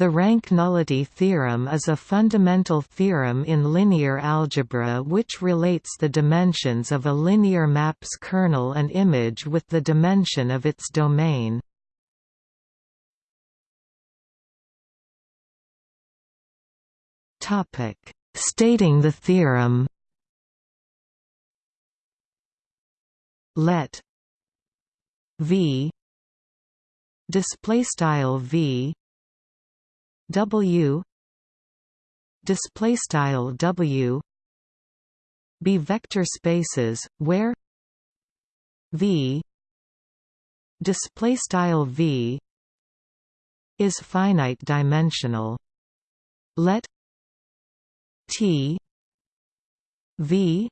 The rank nullity theorem is a fundamental theorem in linear algebra which relates the dimensions of a linear map's kernel and image with the dimension of its domain. Stating the theorem Let V display style V W. Display style W. Be vector spaces where V display style V is finite dimensional. Let T V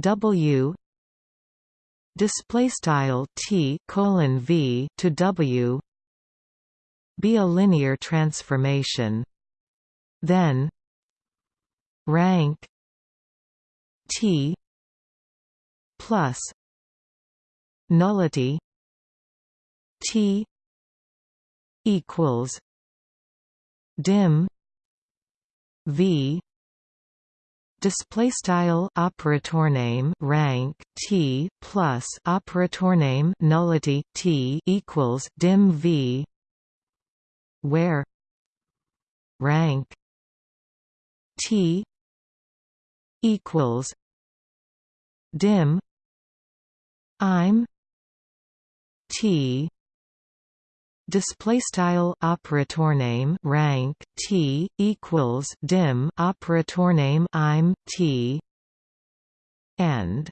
W display style T colon V to W be a linear transformation. Then rank T plus nullity T equals dim V display style operator name rank t plus operator name nullity t equals dim v where rank T equals dim I'm T display style operator name rank T equals dim operator name I'm T and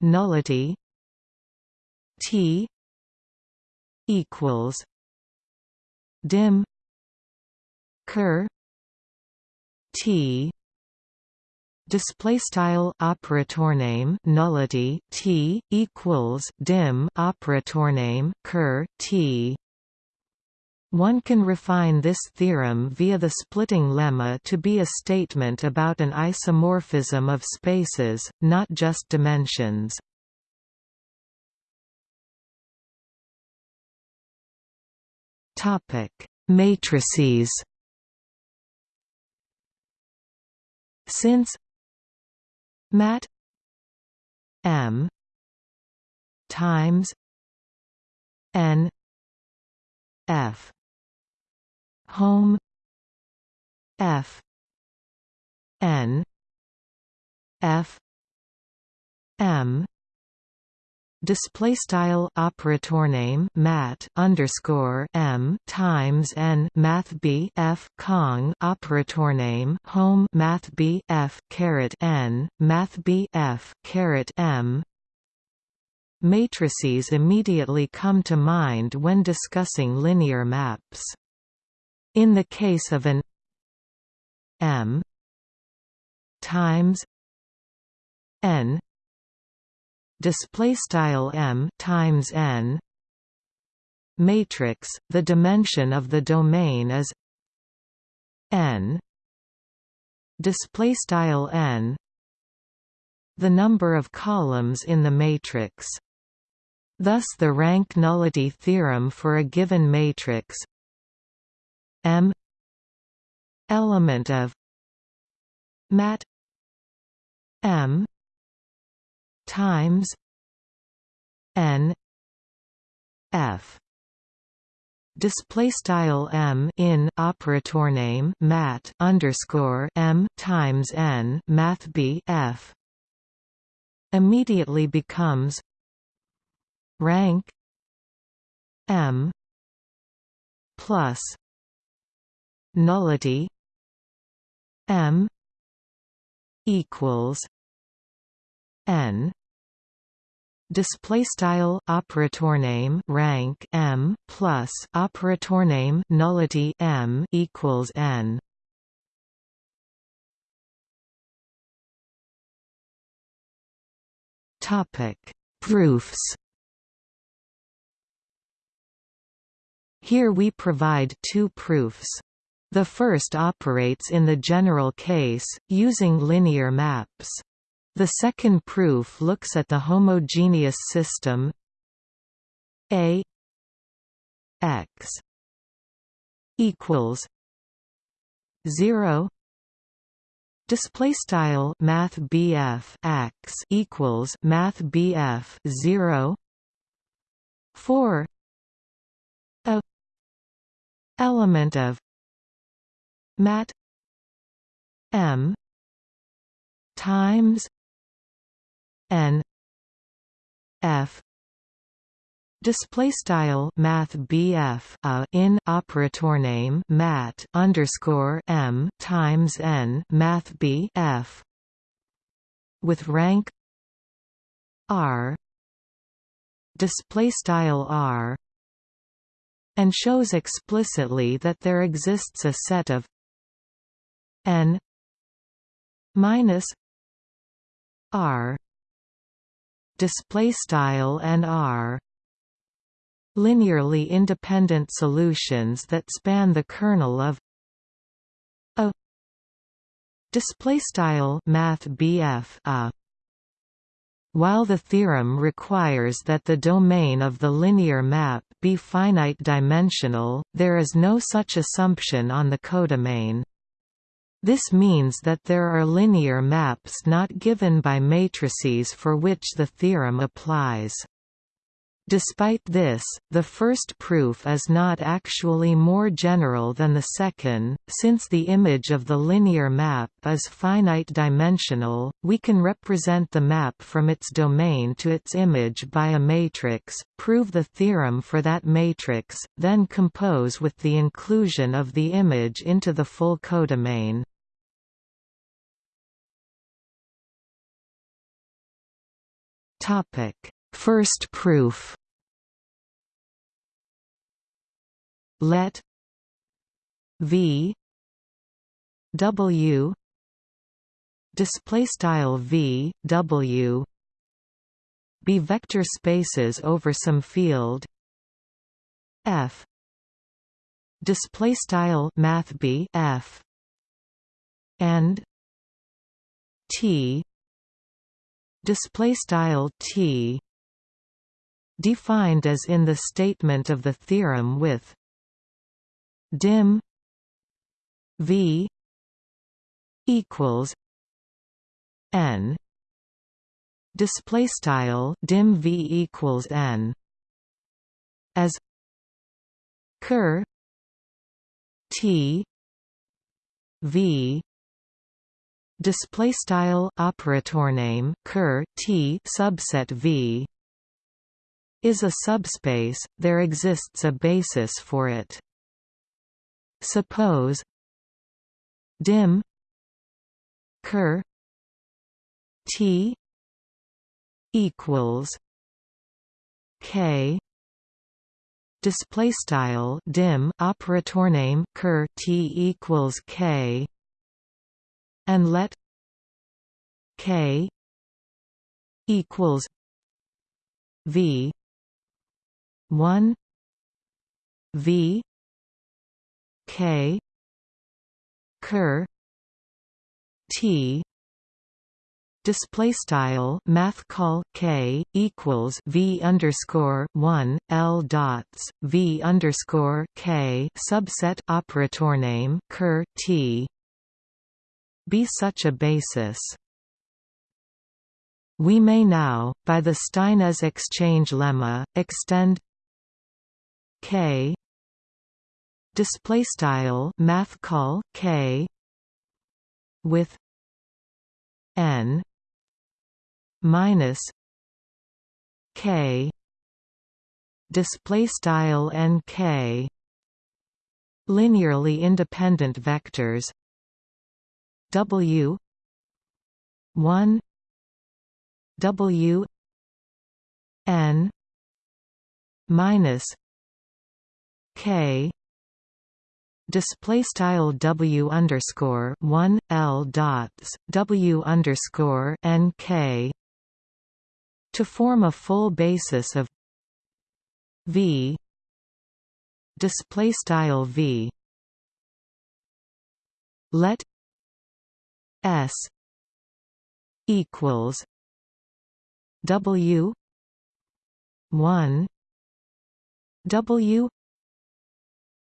nullity T equals dim ker t display style operator name nullity t equals dim operator name ker t one can refine this theorem via the splitting lemma to be a statement about an isomorphism of spaces, not just dimensions. Topic: Matrices. Since mat m times n f home f n f m display style operator name mat underscore m times n math b f kong operator name home math b f caret n math b f caret m. Matrices immediately come to mind when discussing linear maps. In the case of an m times n display style m times n matrix the dimension of the domain is n display style n the number of columns in the matrix thus the rank nullity theorem for a given matrix m element of mat m times n f. Display style m in operator name mat underscore m times n math b f immediately becomes rank m plus nullity m equals n display style operator name rank m plus operator name nullity m equals n. Topic. Proofs. Here we provide two proofs. The first operates in the general case, using linear maps. The second proof looks at the homogeneous system A x equals 0 display style math BF x equals math BF 0 4 a element of mat m times n. F. Display style Math BF a in operator name mat underscore M times N Math B F. With rank R. Display style R. And shows explicitly that there exists a set of N minus R display style and R linearly independent solutions that span the kernel of a display style math a while the theorem requires that the domain of the linear map be finite dimensional, there is no such assumption on the codomain. This means that there are linear maps not given by matrices for which the theorem applies. Despite this, the first proof is not actually more general than the second. Since the image of the linear map is finite dimensional, we can represent the map from its domain to its image by a matrix, prove the theorem for that matrix, then compose with the inclusion of the image into the full codomain. Topic First proof. Let V W display style V W be vector spaces over some field F display style math B F and T display style T defined as in the statement of the theorem with dim V equals N. Display style dim V equals N. As ker T V display style operator name ker T subset V is a subspace there exists a basis for it. Suppose dim ker T equals K display style dim operator name ker T equals K and let K equals V one V K ker T display style math call K equals V underscore one L dots V underscore K subset operator name ker T be such a basis. We may now, by the Steinitz exchange lemma, extend K. Display style math call k. With n minus k. Display style n k. Linearly independent vectors. W 1 w n minus k. Display style W underscore one L dots W underscore N K. To form a full basis of V. Display style V. Let S equals W one W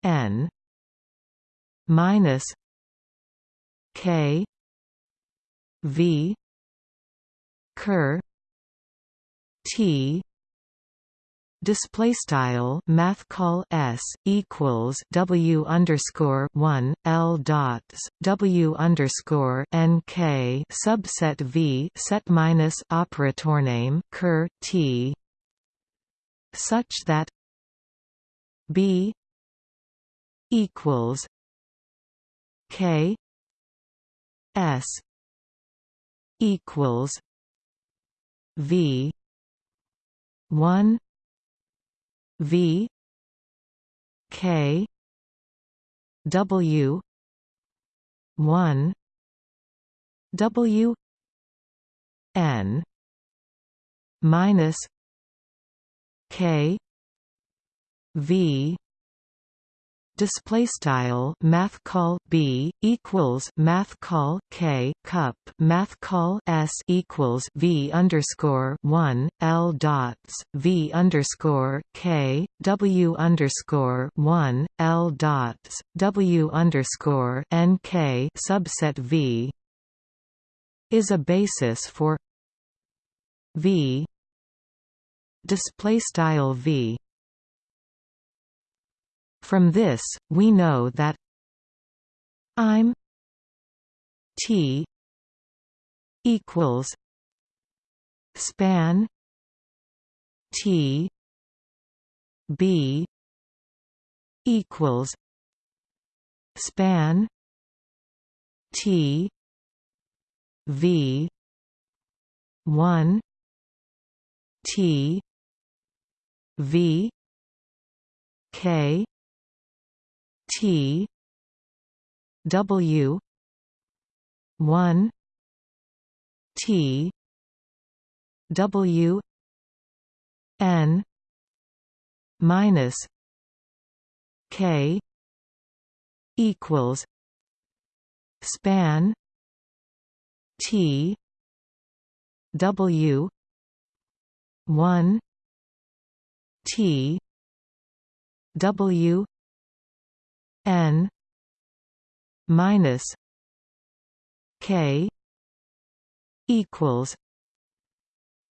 N minus K V ker T display style math call s equals w underscore one l dots w underscore n k subset v set minus operator name ker t such that b equals k s equals v 1 V K W one W N minus K V display style math call b equals math call k cup math call s equals v underscore one l dots v underscore k w underscore one l dots w underscore n k subset v is a basis for v display style v from this, we know that I'm T equals span T B equals span T V one T V K T W one T W N minus K equals span T W one T W N minus K equals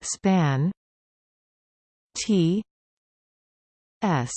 span T S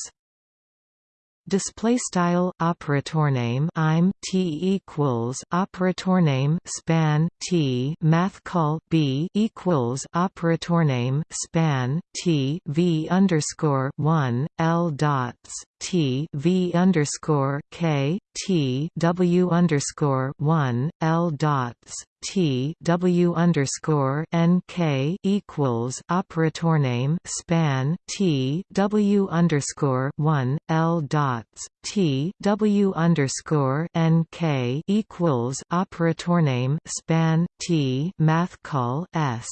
display style operator name I'm T equals operator name span T math call B equals operator name span T V underscore one L dots T V underscore K T W underscore one L dots T W underscore N K equals operator name span T W underscore one L dots T W underscore N K equals operator name span T math call S.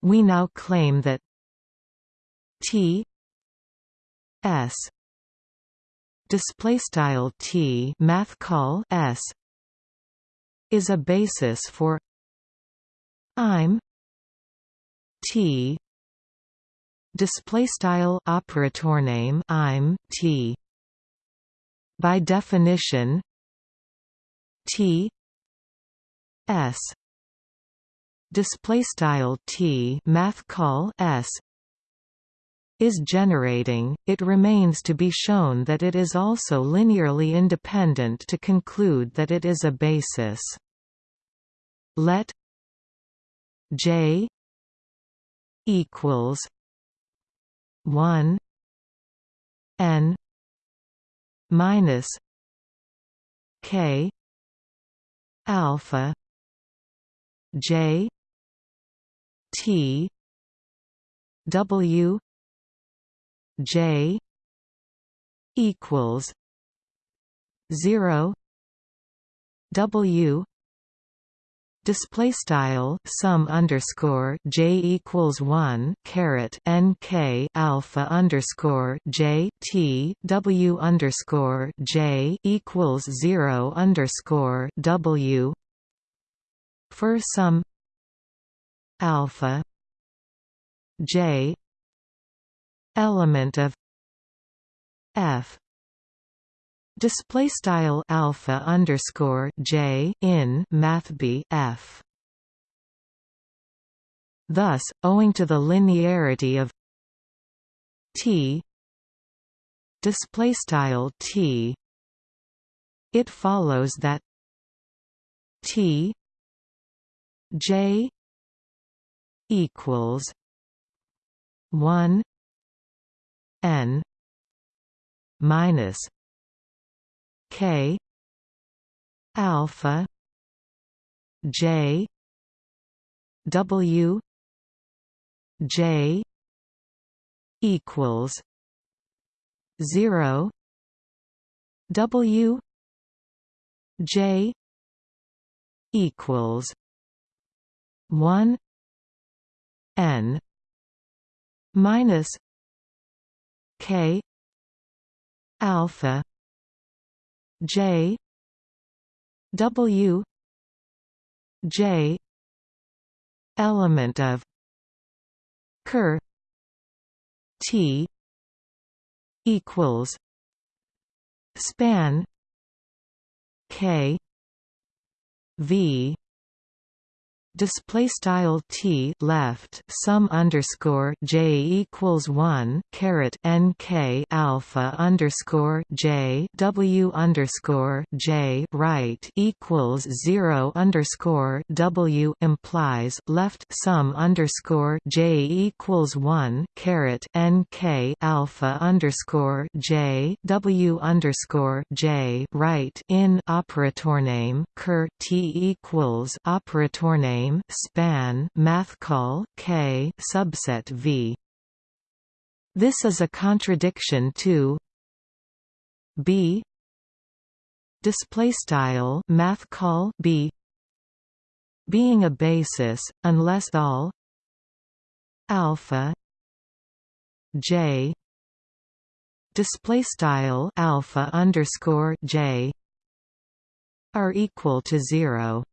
We now claim that T S display style T math call S is a basis for I'm T display style operator name I'm T. By definition T S display style T math call S is generating, it remains to be shown that it is also linearly independent to conclude that it is a basis. Let J equals one N minus K alpha J T W J equals zero W display style sum underscore j equals one caret n k alpha underscore j t w underscore j equals zero underscore w for some alpha j element of f. Display style alpha underscore j in math b f. Thus owing to the linearity of t display style t it follows that t j equals 1 n minus k alpha j w j equals 0 w j equals 1 n minus k alpha j w j element of ker t equals span k v display style t left sum underscore j equals one caret n k alpha underscore j w underscore j right equals zero underscore w implies left sum underscore j equals one caret n k alpha underscore j w underscore j right in operator name ker t equals operator name name span math call k subset v. This is a contradiction to b display style math call b being a basis unless all alpha j display style alpha underscore j are equal to zero.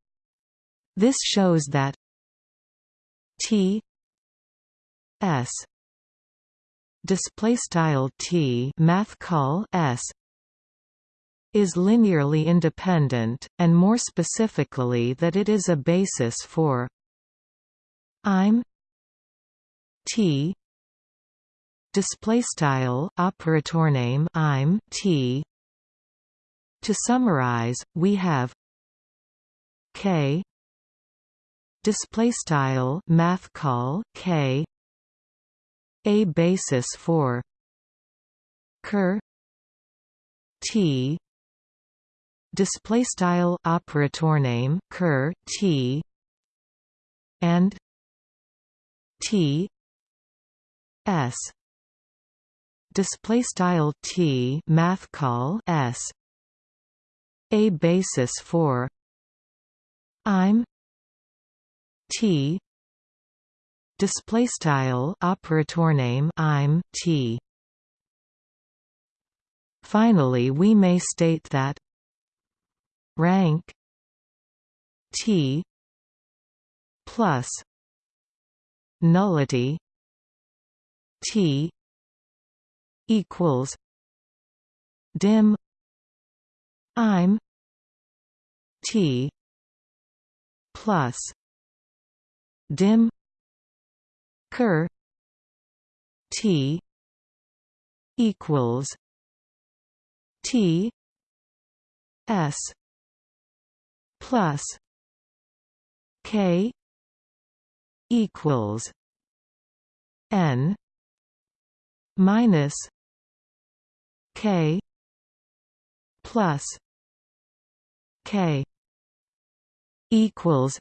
This shows that T S display style T math call S is linearly independent and more specifically that it is a basis for I'm T display style operator name I'm T. To summarize we have K display style math call k a basis for ker t display style operator name ker t and t s display style t math call s a basis for i'm T. Display style operator name I'm T. Finally we may state that rank T plus nullity T equals dim I'm T plus dim ker t equals t s plus k equals n minus k plus k equals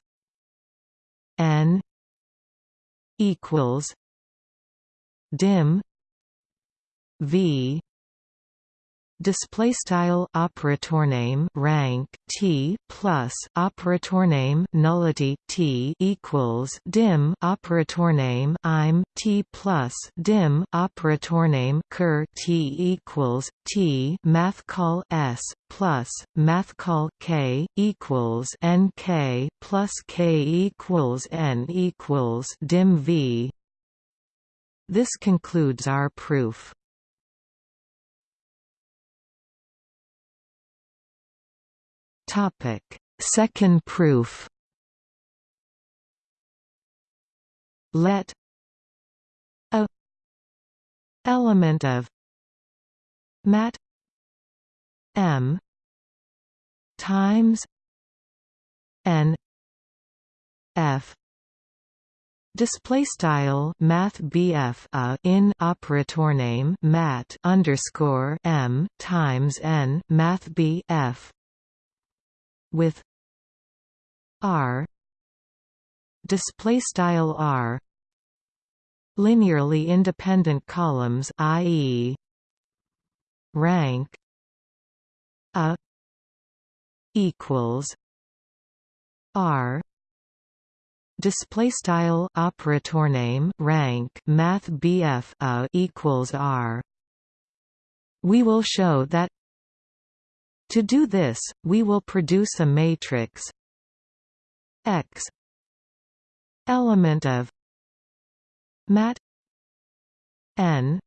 n equals dim v display style operator name rank t plus operator name nullity t equals dim operator name i'm t plus dim operator name ker t equals t math call s plus math call k equals n k plus k equals n equals dim v. This concludes our proof Topic: Second proof. Let a element of mat m times n f Display style Math BF a in operator name mat underscore M times N Math BF with R display style R linearly independent columns i.e. rank a equals R display style operator name rank math BF a equals R we will show that to do this we will produce a matrix X element of mat n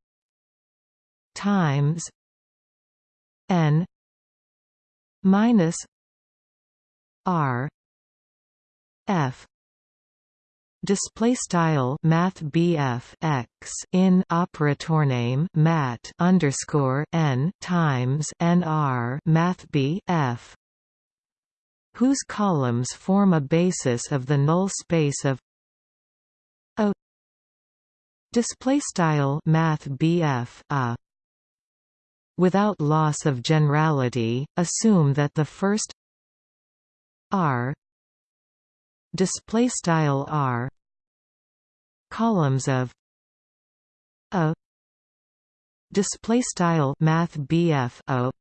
times n minus r f display style math BF X in operator name mat underscore n times nr math BF. Whose columns form a basis of the null space of a display style math BF a. Without loss of generality assume that the first r display style r columns of a display style math BF o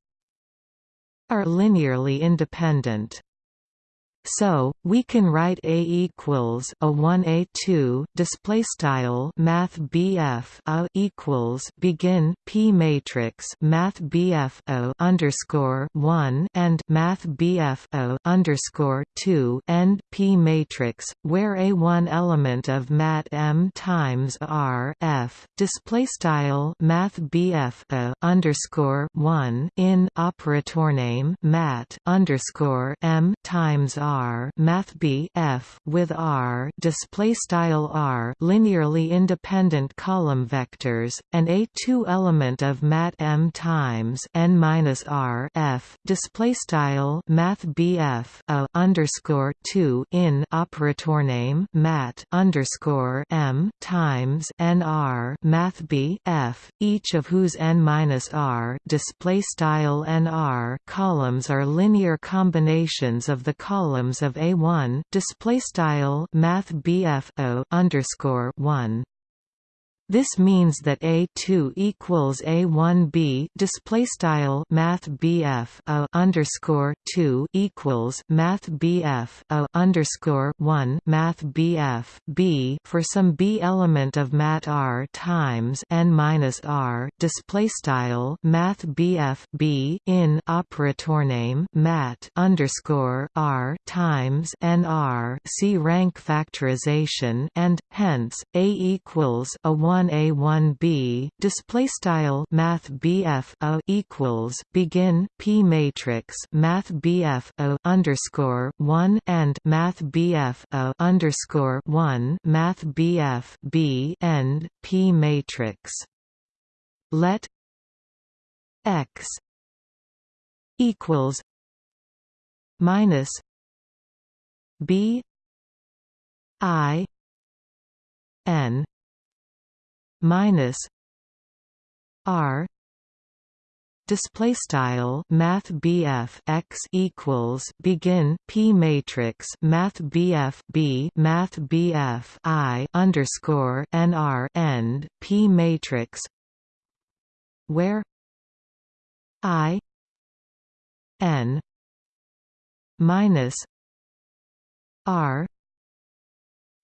are linearly independent so we can write A equals a one A two display style Math BF a equals begin P matrix Math BF O underscore one and Math BF O underscore two end P matrix where a one element of Mat M times R F display style Math BF O underscore one in operator name Mat underscore M times R R math B F with R display style R linearly independent column vectors and a two element of mat M times n minus R F display style math BF a underscore two in operator name mat underscore M times n R math B F each of whose n minus R display style n R columns are linear combinations of the column columns of A1 display style math BF underscore 1 this means that A2 equals A1B display style Math BF a underscore 2 equals Math BF a underscore 1 Math BF B for some B element of Mat R times n minus R display style Math BF B in operator name Mat underscore R times n R see rank factorization and hence A equals a 1 1 a 1 b display style math bf a equals begin p matrix math bf a underscore 1 and math bf a underscore 1 math bf b end p matrix. Let x equals minus b i n minus R display style math BF x equals begin P matrix math BF B math BF I underscore NR end P matrix where I N minus R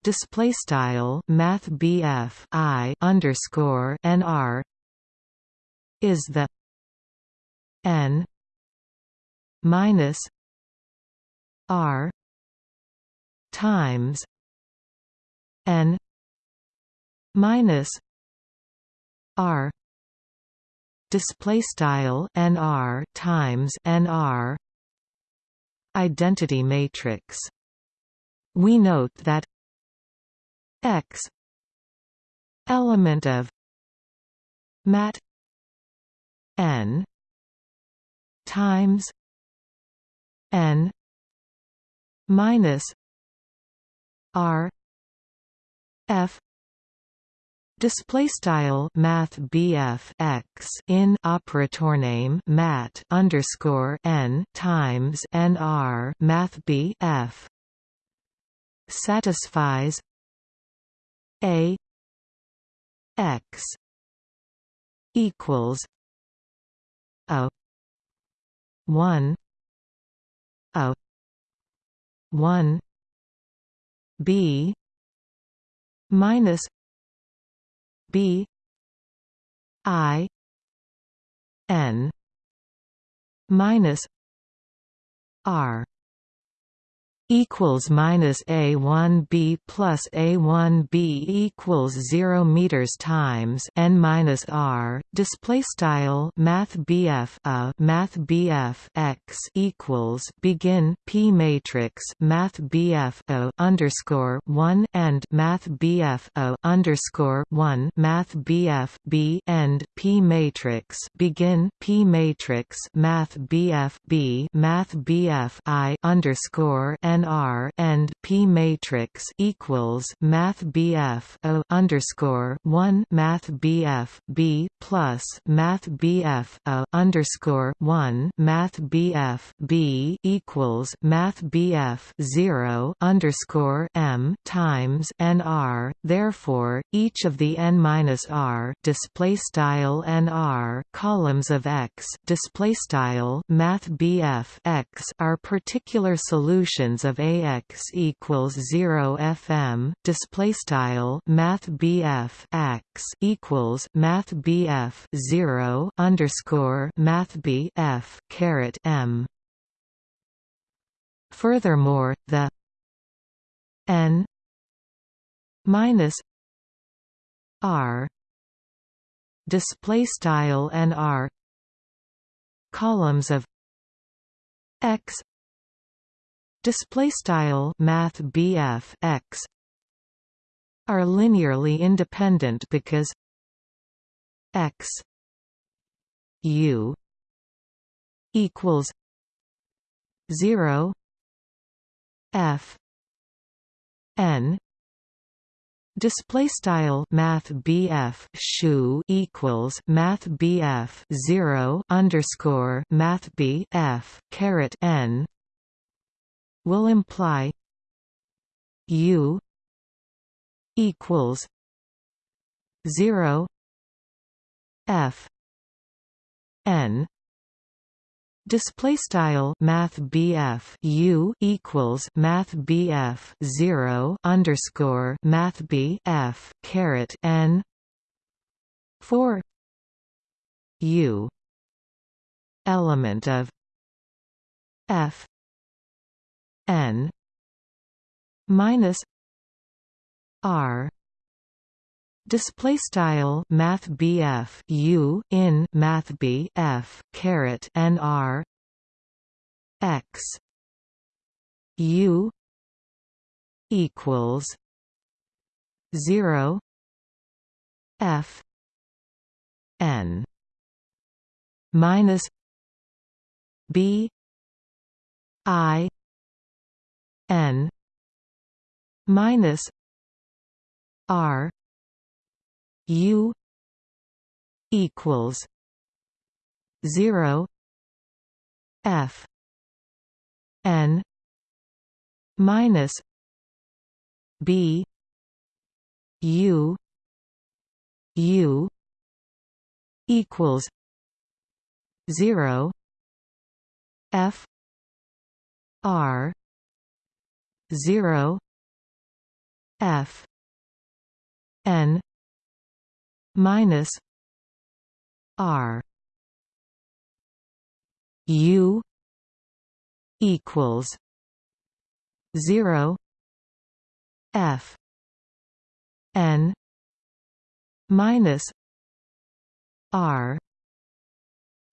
display style math BF I underscore NR is the N minus R times N minus R display style nr times nr identity matrix. We note that X. Element of mat n times n minus r f Display style Math BF X in operator name mat underscore n times nr Math BF satisfies a x equals a one a one b minus b i n minus r equals minus a one b plus a one b equals zero meters times n minus r. Display style Math BF a Math BF x equals begin p matrix Math BF o underscore one and Math BF o underscore one Math BF b end p matrix begin p matrix Math BF b Math BF i underscore n NR and P matrix equals Math BF O underscore one Math BF B plus Math BF O underscore one Math BF B equals Math BF zero underscore M times NR. Therefore, each of the n minus R display style NR columns of X display style Math BF X are particular solutions of AX equals 0 FM display style Math BF X equals Math BF 0 underscore Math BF caret M. Furthermore, the n minus r display style n r columns of x display style math BF x are linearly independent because x u equals 0 f n Display style Math BF shu equals Math BF zero underscore Math BF caret N will imply U equals zero F N. Display style Math BF U equals Math BF zero underscore Math BF caret N for U element of F n minus r. Display style math BF U in math BF caret nr x U equals 0 f n minus b i n minus r u equals 0 f n minus b u u equals 0 f r 0 f n minus r u equals 0 f n minus r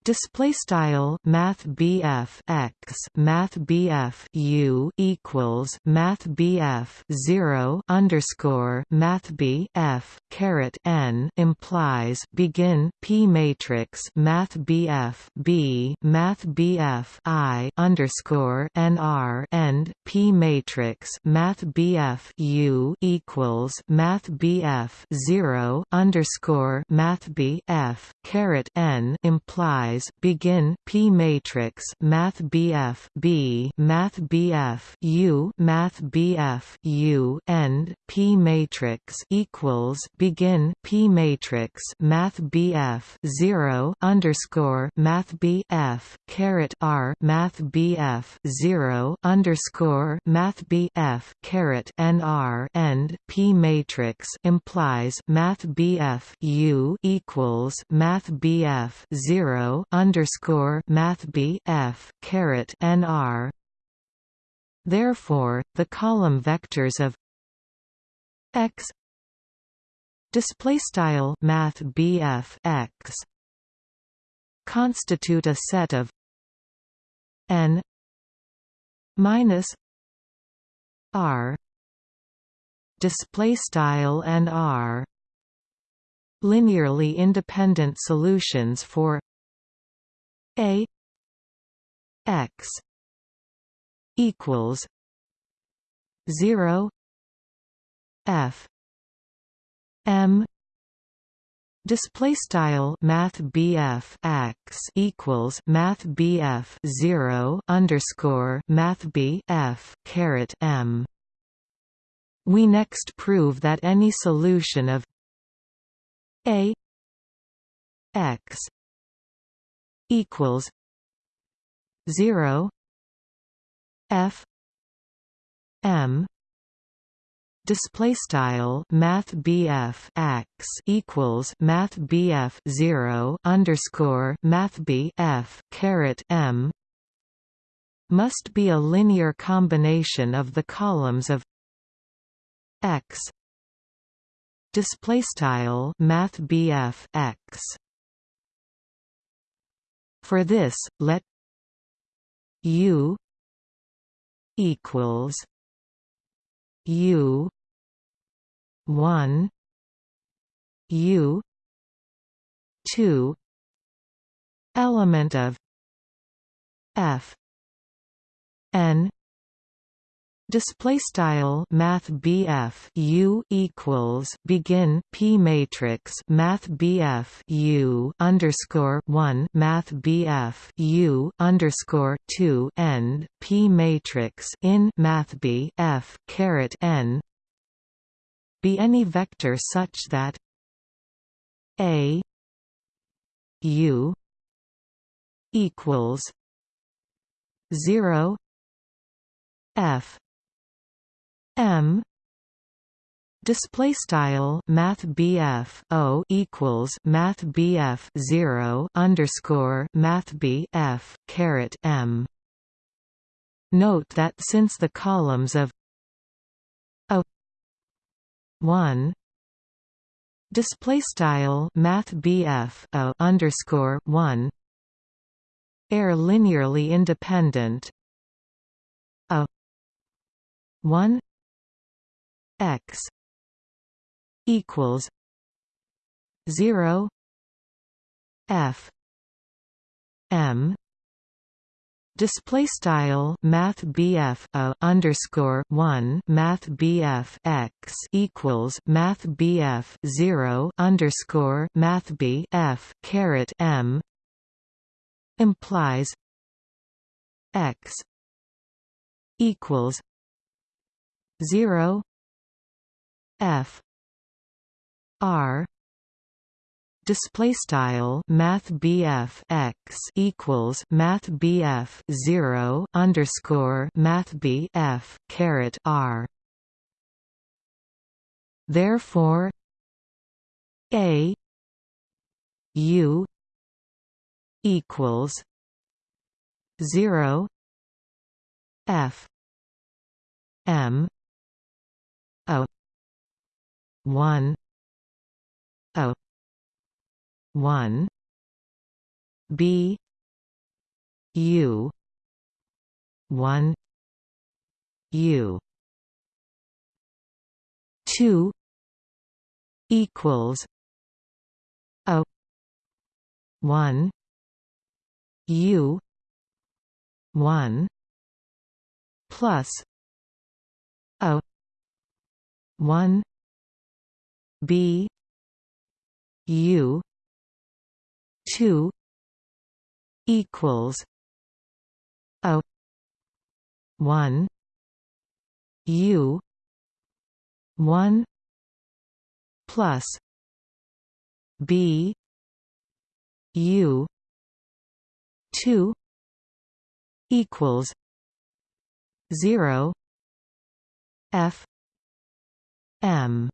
Display style Math BF x Math BF U equals Math BF zero underscore Math B F caret N implies begin P matrix Math BF B Math BF I underscore NR end P matrix Math BF U equals Math BF zero underscore Math B F caret N implies begin P matrix Math BF B Math BF U Math BF U end P matrix equals begin P matrix Math BF zero underscore Math BF caret R Math BF zero underscore Math BF caret NR end P matrix implies Math BF U equals Math BF zero underscore math b f caret nr. Therefore, the column vectors of x display style math bf x constitute a set of n minus r display style and r linearly independent solutions for a x equals 0 f m Display style Math BF x equals Math BF zero underscore Math B F caret M. We next prove that any solution of A x equals zero F M display style math BF x equals math BF 0 underscore math BF caret M must be a linear combination of the columns of x display style math BF x for this, let U equals U one U two element of F N Display style Math BF U equals begin P matrix Math BF U underscore one Math BF U underscore two end P matrix in Math BF caret N be any vector such that A U equals zero F M. Display style math BF O equals math BF 0 underscore math BF caret M. Note that since the columns of a 1 display style math BF O underscore 1 are linearly independent a 1 x equals 0 f m Display style Math BF a underscore one Math BF x equals Math BF zero underscore Math BF caret M implies x equals zero f. R. Display style math x equals math BF 0 underscore math BF caret r. Therefore a u equals 0 f m o 1 O 1 b u 1 u. 2 equals a 1 u 1 plus a 1 b u 2 equals a 1 u 1 plus b u 2 equals 0 f m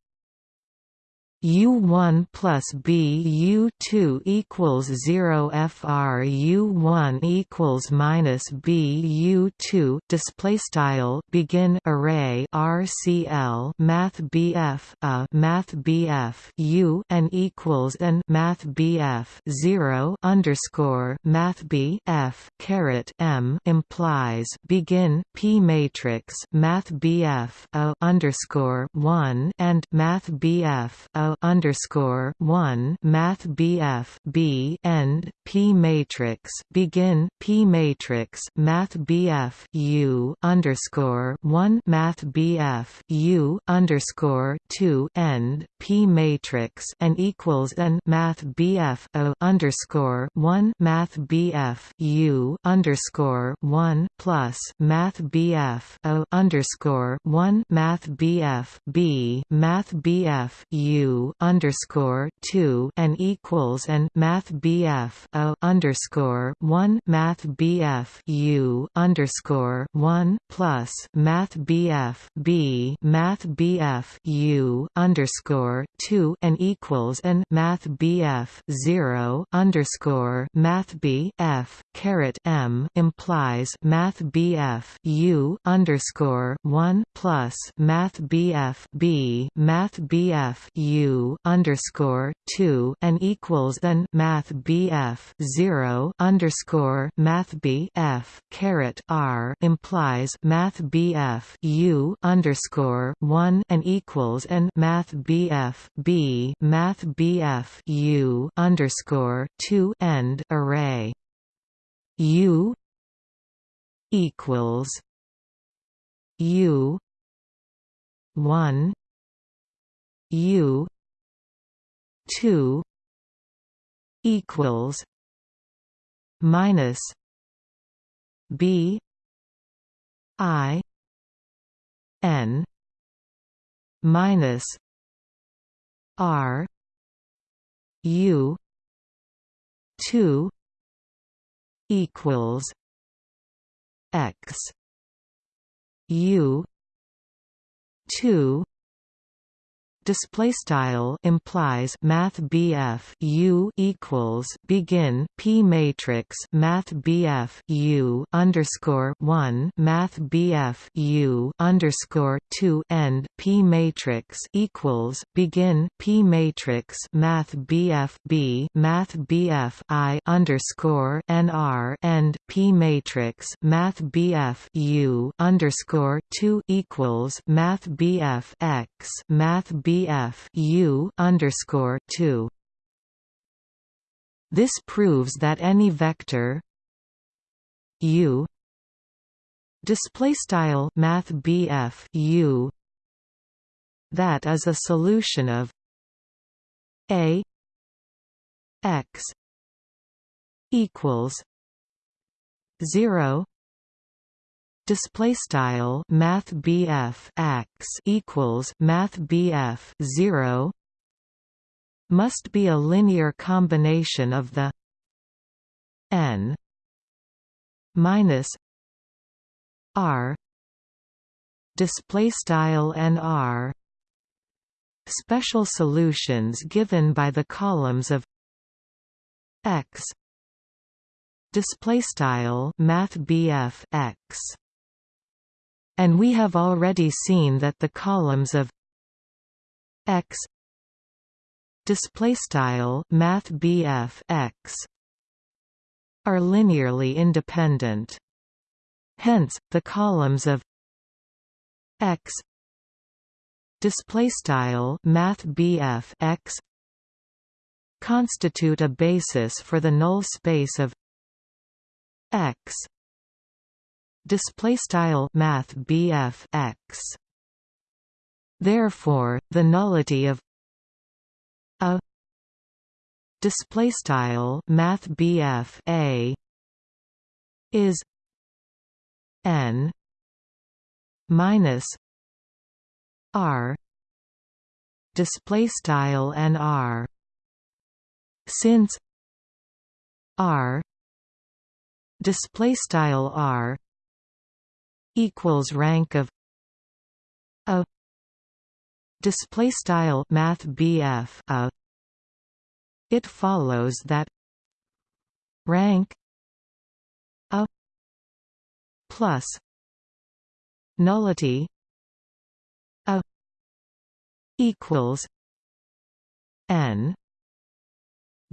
U1 plus B U2 equals 0 FR U1 equals minus B U2 display style begin array RCL Math BF a Math BF U and equals and Math BF 0 underscore Math B F caret M implies begin P matrix Math BF a underscore 1 and Math BF a underscore one Math BF B end P matrix begin P matrix Math BF U underscore one Math BF U underscore two end P matrix and equals n Math BF O underscore one Math BF U underscore one plus Math BF O underscore one Math BF B Math BF U underscore two and equals and Math BF O underscore one Math BF U underscore one plus Math BF B Math BF U underscore two and equals and Math BF zero underscore Math BF caret M implies Math BF U underscore one plus Math BF B Math BF U underscore two and equals then Math BF zero underscore Math BF caret R implies Math BF U underscore one and equals and Math BF B Math BF U underscore two end array U equals U one U two equals minus B I N minus R U two equals X U two display style implies math BF U equals begin P matrix math BF U underscore 1 math BF U underscore 2 end P matrix equals begin P matrix math BF B math BF I underscore NR end P matrix math BF U underscore 2 equals math BF X math BF U underscore two. This proves that any vector U display style Math BF U that is a solution of a x equals 0 display style math BF x equals math BF 0 must be a linear combination of the n minus r display style nr special solutions given by the columns of x display style math x and we have already seen that the columns of x display style math x are linearly independent. Hence, the columns of x display style math x constitute a basis for the null space of x display style math BF x. Therefore the nullity of a display style math BF a is n minus r display style and r. Since r display style r equals rank of a display style math BF a it follows that rank a plus nullity a equals n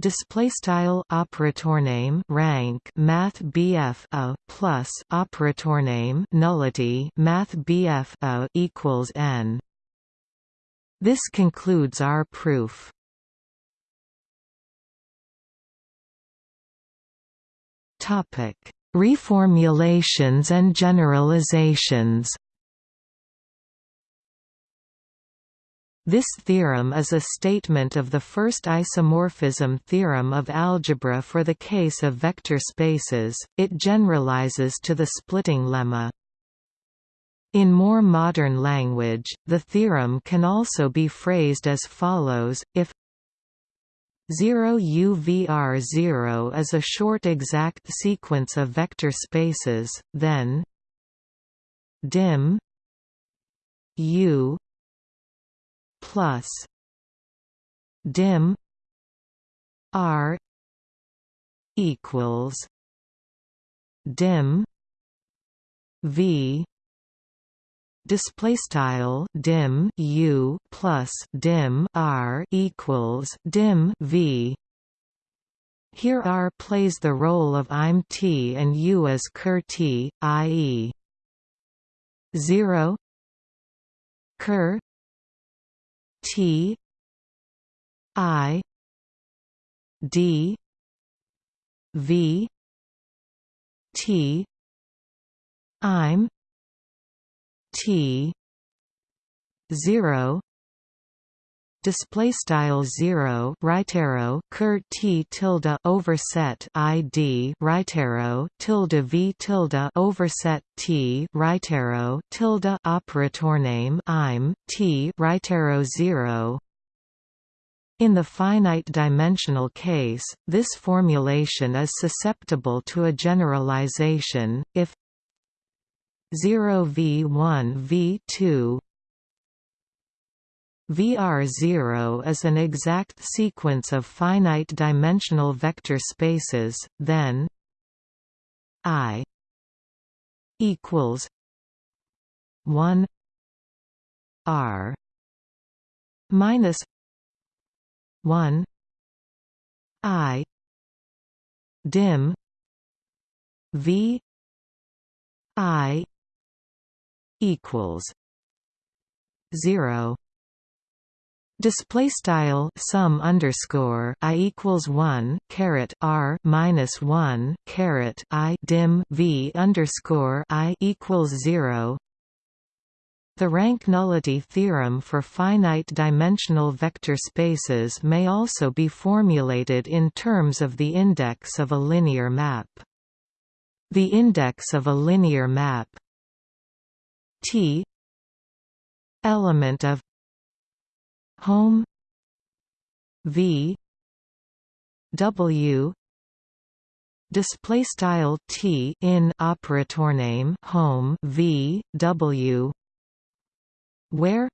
display style operator name rank math BF a plus operator name nullity math BF a equals n. This concludes our proof. Topic. Reformulations and generalizations This theorem is a statement of the first isomorphism theorem of algebra for the case of vector spaces, it generalizes to the splitting lemma. In more modern language, the theorem can also be phrased as follows, if 0 UVR0 is a short exact sequence of vector spaces, then dim U plus dim r equals dim v display style dim u plus dim r equals dim v here R plays the role of I'm T and U as ker T, i.e. 0 ker T I D V T I'm T zero display style 0 right arrow ker t. tilde overset id right arrow tilde v tilde overset t right arrow tilde operator name im t right arrow 0 in the finite dimensional case, this formulation is susceptible to a generalization, if 0 v1 v2 VR0 is an exact sequence of finite-dimensional vector spaces, then I equals 1 R minus 1 I dim V I equals 0 Display style sum underscore i equals one caret r minus one caret i dim v underscore i equals zero. The rank nullity theorem for finite-dimensional vector spaces may also be formulated in terms of the index of a linear map. The index of a linear map T element of Hom v w display style t in operator name Hom v w where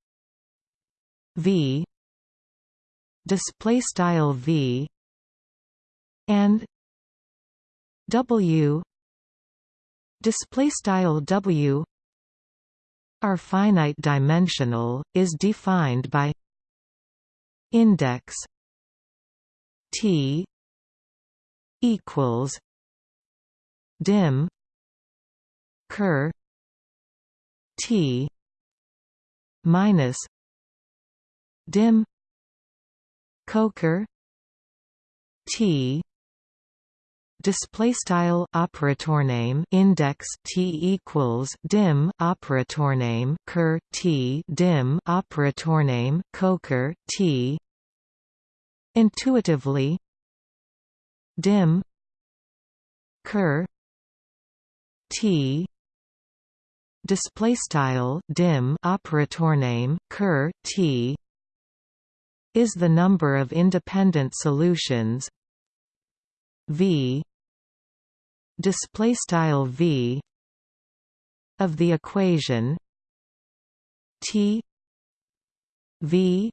v display style v and w display style w are finite dimensional is defined by index T equals dim ker t minus dim coker t display style operator name index t equals dim operator name ker t dim operator name coker t intuitively dim ker t display style dim operator name ker t is the number of independent solutions v display style v of the equation T V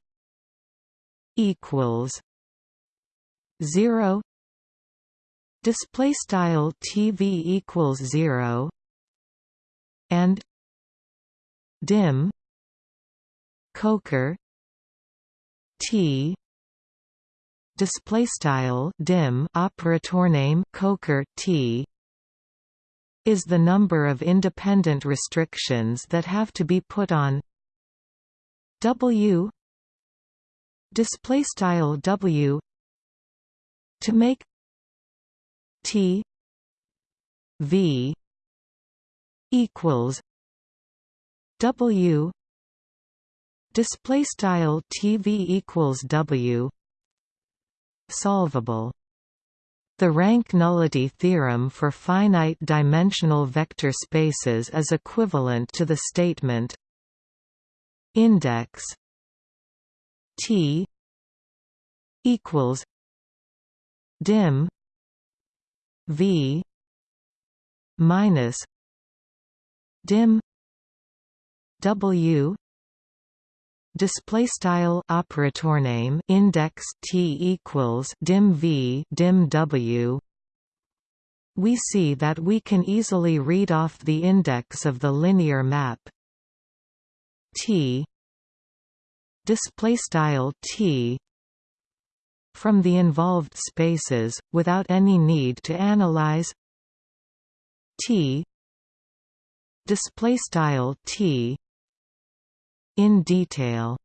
equals zero. Display style TV equals zero. And dim. Coker. T. Display style dim operator name coker T. Is the number of independent restrictions that have to be put on. W. Display style W to make T V equals W display style TV equals W solvable. The rank nullity theorem for finite-dimensional vector spaces is equivalent to the statement index T equals dim V minus dim W display style operator name index t equals dim v dim w. We see that we can easily read off the index of the linear map. T display style t from the involved spaces without any need to analyze t style t in detail.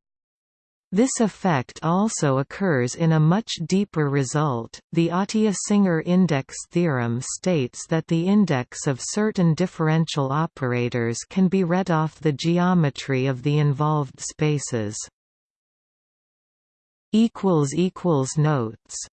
This effect also occurs in a much deeper result. The Atiyah-Singer index theorem states that the index of certain differential operators can be read off the geometry of the involved spaces. Equals equals notes